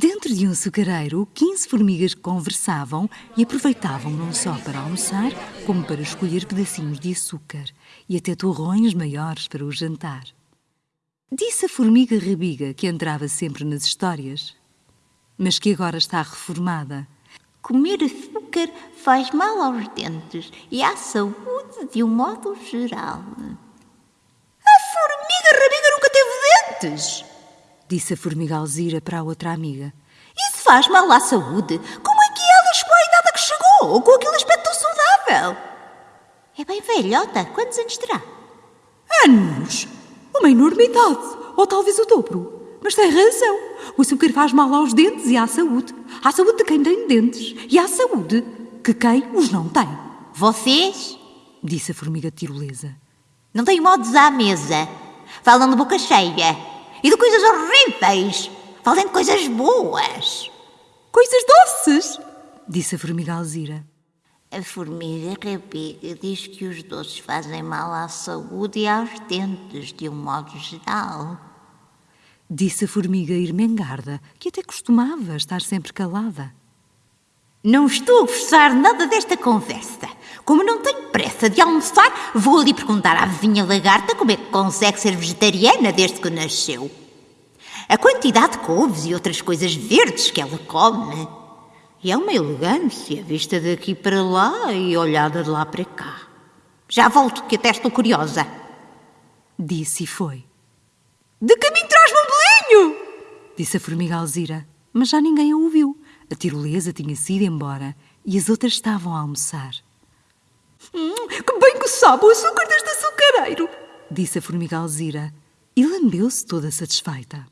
Dentro de um açucareiro, 15 formigas conversavam e aproveitavam não só para almoçar, como para escolher pedacinhos de açúcar e até torrões maiores para o jantar. Disse a formiga Rabiga, que entrava sempre nas histórias, mas que agora está reformada. Comer açúcar faz mal aos dentes e à saúde de um modo geral. A formiga Rabiga nunca teve dentes! Disse a formiga Alzira para a outra amiga. Isso faz mal à saúde. Como é que ela chegou à idade que chegou, com aquele aspecto tão saudável? É bem velhota. Quantos anos terá? Anos? Uma enormidade. Ou talvez o dobro. Mas tem razão. O açúcar faz mal aos dentes e à saúde. À saúde de quem tem dentes. E à saúde que quem os não tem. Vocês? Disse a formiga tirolesa. Não têm modos à mesa. Falam de boca cheia e de coisas horríveis. Falem de coisas boas. Coisas doces, disse a formiga Alzira. A formiga rabiga diz que os doces fazem mal à saúde e aos dentes, de um modo geral. Disse a formiga Irmengarda, que até costumava estar sempre calada. Não estou a gostar nada desta conversa. Como não tenho pressa de almoçar, vou ali perguntar à vizinha lagarta como é que consegue ser vegetariana desde que nasceu. A quantidade de couves e outras coisas verdes que ela come. E é uma elegância vista daqui para lá e olhada de lá para cá. Já volto, que até estou curiosa. Disse e foi. De caminho traz-me um bolinho! Disse a formiga Alzira, mas já ninguém a ouviu. A tirolesa tinha sido embora e as outras estavam a almoçar. Hum, que bem que sabe o açúcar deste açucareiro! Disse a formiga Alzira e lambeu-se toda satisfeita.